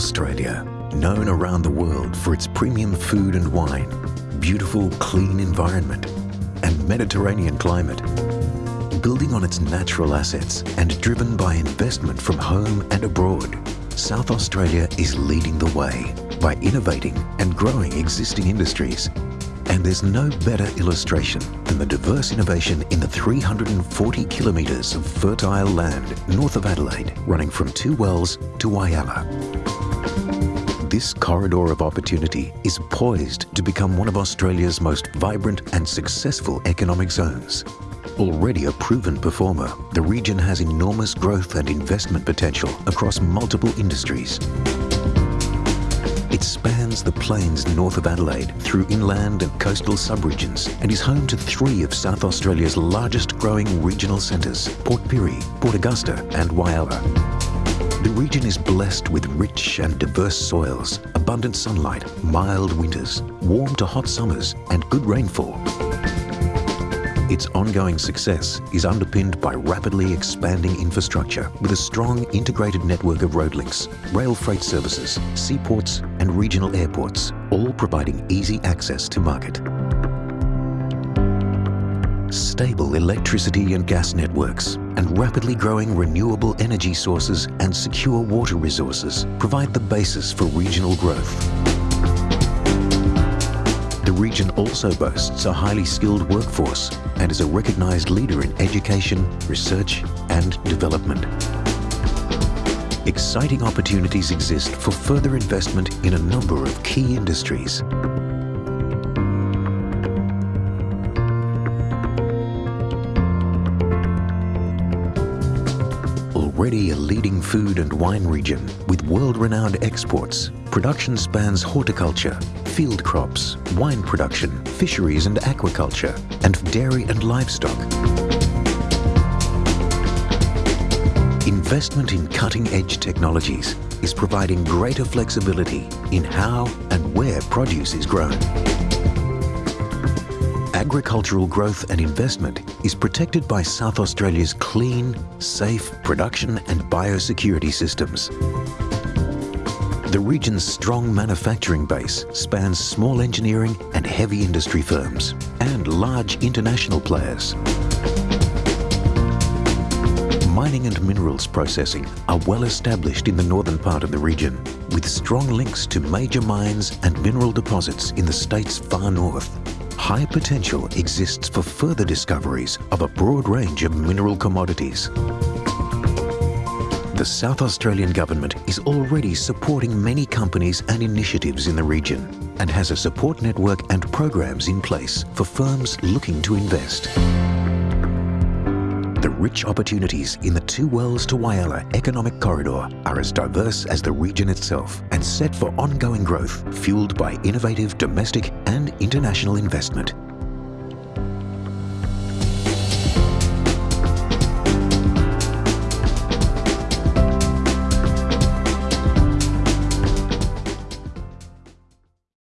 Australia, known around the world for its premium food and wine, beautiful, clean environment, and Mediterranean climate. Building on its natural assets and driven by investment from home and abroad, South Australia is leading the way by innovating and growing existing industries. And there's no better illustration than the diverse innovation in the 340 kilometres of fertile land north of Adelaide, running from Two Wells to Whyalla. This corridor of opportunity is poised to become one of Australia's most vibrant and successful economic zones. Already a proven performer, the region has enormous growth and investment potential across multiple industries. It spans the plains north of Adelaide through inland and coastal subregions and is home to three of South Australia's largest growing regional centres, Port Pirie, Port Augusta and Whyalla. The region is blessed with rich and diverse soils, abundant sunlight, mild winters, warm to hot summers and good rainfall. Its ongoing success is underpinned by rapidly expanding infrastructure with a strong integrated network of road links, rail freight services, seaports and regional airports, all providing easy access to market. Stable electricity and gas networks and rapidly growing renewable energy sources and secure water resources provide the basis for regional growth. The region also boasts a highly skilled workforce and is a recognised leader in education, research and development. Exciting opportunities exist for further investment in a number of key industries. Already a leading food and wine region with world-renowned exports, production spans horticulture, field crops, wine production, fisheries and aquaculture, and dairy and livestock. Investment in cutting-edge technologies is providing greater flexibility in how and where produce is grown. Agricultural growth and investment is protected by South Australia's clean, safe production and biosecurity systems. The region's strong manufacturing base spans small engineering and heavy industry firms and large international players. Mining and minerals processing are well established in the northern part of the region, with strong links to major mines and mineral deposits in the state's far north high potential exists for further discoveries of a broad range of mineral commodities. The South Australian Government is already supporting many companies and initiatives in the region and has a support network and programs in place for firms looking to invest. Rich opportunities in the Two Wells to Whyalla economic corridor are as diverse as the region itself and set for ongoing growth fueled by innovative domestic and international investment.